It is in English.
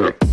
look.